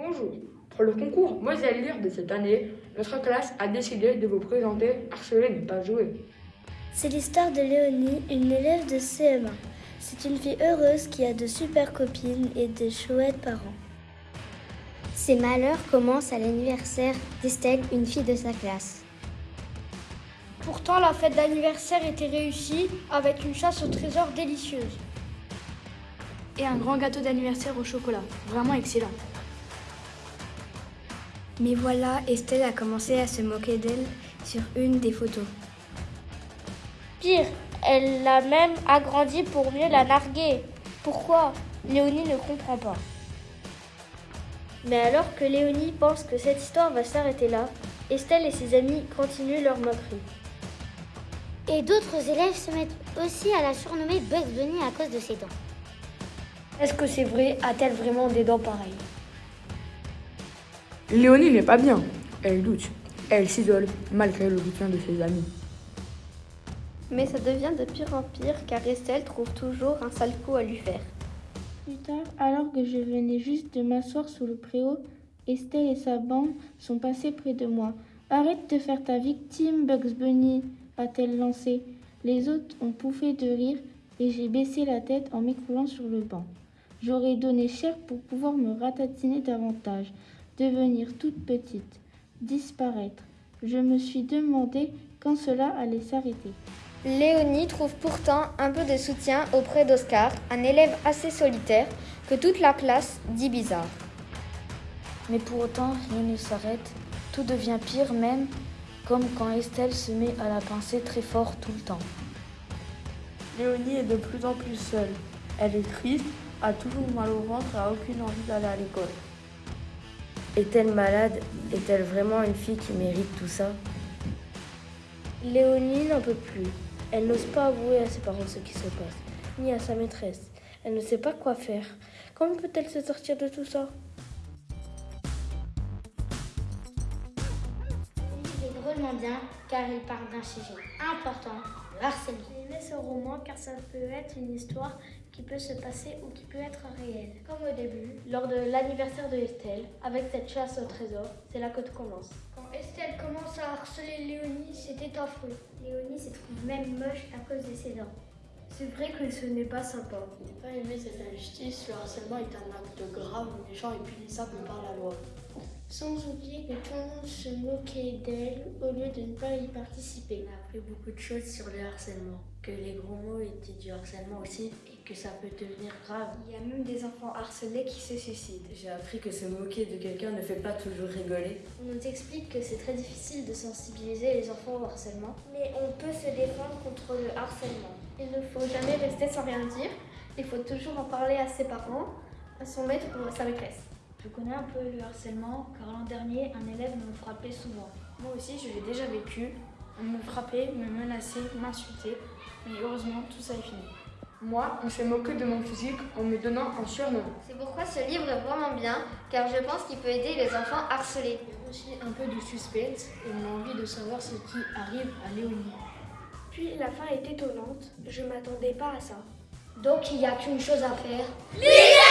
Bonjour. Pour le concours Moselle Lire de cette année, notre classe a décidé de vous présenter Harceler n'est pas jouer. C'est l'histoire de Léonie, une élève de CM1. C'est une fille heureuse qui a de super copines et de chouettes parents. Ses malheurs commencent à l'anniversaire d'Estelle, une fille de sa classe. Pourtant, la fête d'anniversaire était réussie avec une chasse au trésor délicieuse. Et un grand gâteau d'anniversaire au chocolat. Vraiment excellent. Mais voilà, Estelle a commencé à se moquer d'elle sur une des photos. Pire, elle l'a même agrandie pour mieux la narguer. Pourquoi? Léonie ne comprend pas. Mais alors que Léonie pense que cette histoire va s'arrêter là, Estelle et ses amis continuent leur moquerie. Et d'autres élèves se mettent aussi à la surnommer Bugs Bunny à cause de ses dents. Est-ce que c'est vrai? A-t-elle vraiment des dents pareilles? Léonie n'est pas bien. Elle doute. Elle s'isole malgré le soutien de ses amis. Mais ça devient de pire en pire car Estelle trouve toujours un sale coup à lui faire. Plus tard, alors que je venais juste de m'asseoir sous le préau, Estelle et sa bande sont passées près de moi. Arrête de faire ta victime, Bugs Bunny, a-t-elle lancé. Les autres ont pouffé de rire et j'ai baissé la tête en m'écroulant sur le banc. J'aurais donné cher pour pouvoir me ratatiner davantage, devenir toute petite, disparaître. Je me suis demandé quand cela allait s'arrêter. Léonie trouve pourtant un peu de soutien auprès d'Oscar, un élève assez solitaire que toute la classe dit bizarre. Mais pour autant, rien ne s'arrête. Tout devient pire même, comme quand Estelle se met à la pincer très fort tout le temps. Léonie est de plus en plus seule. Elle est triste, a toujours mal au ventre et a aucune envie d'aller à l'école. Est-elle malade? Est-elle vraiment une fille qui mérite tout ça? Léonie n'en peut plus. Elle n'ose pas avouer à ses parents ce qui se passe, ni à sa maîtresse. Elle ne sait pas quoi faire. Comment peut-elle se sortir de tout ça? C'est drôlement bien car il parle d'un sujet important, harcèlement. J'ai aimé ce roman car ça peut être une histoire qui peut se passer ou qui peut être réelle. Comme au début, lors de l'anniversaire de Estelle, avec cette chasse au trésor, c'est là que tout commence. Quand Estelle commence à harceler Léonie, c'était affreux. Léonie se trouve même moche à cause de ses dents. C'est vrai que ce n'est pas sympa. Pas aimer cette injustice, le harcèlement est un acte grave, méchant et punissable par la loi. Sans oublier que tout le monde se moquait d'elle au lieu de ne pas y participer. On a appris beaucoup de choses sur le harcèlement, que les gros mots étaient du harcèlement aussi et que ça peut devenir grave. Il y a même des enfants harcelés qui se suicident. J'ai appris que se moquer de quelqu'un ne fait pas toujours rigoler. On nous explique que c'est très difficile de sensibiliser les enfants au harcèlement, mais on peut se défendre contre le harcèlement. Il ne faut jamais rester sans rien dire, il faut toujours en parler à ses parents, à son maître ou à sa maîtresse. Je connais un peu le harcèlement car l'an dernier, un élève me frappait souvent. Moi aussi, je l'ai déjà vécu. On me frappait, me menaçait, m'insultait. Mais heureusement, tout ça est fini. Moi, on s'est moqué de mon physique en me donnant un surnom. C'est pourquoi ce livre est vraiment bien, car je pense qu'il peut aider les enfants harcelés. Il y a aussi un peu de suspense et on a envie de savoir ce qui arrive à Léonie. Puis la fin est étonnante, je m'attendais pas à ça. Donc il n'y a qu'une chose à faire. Lire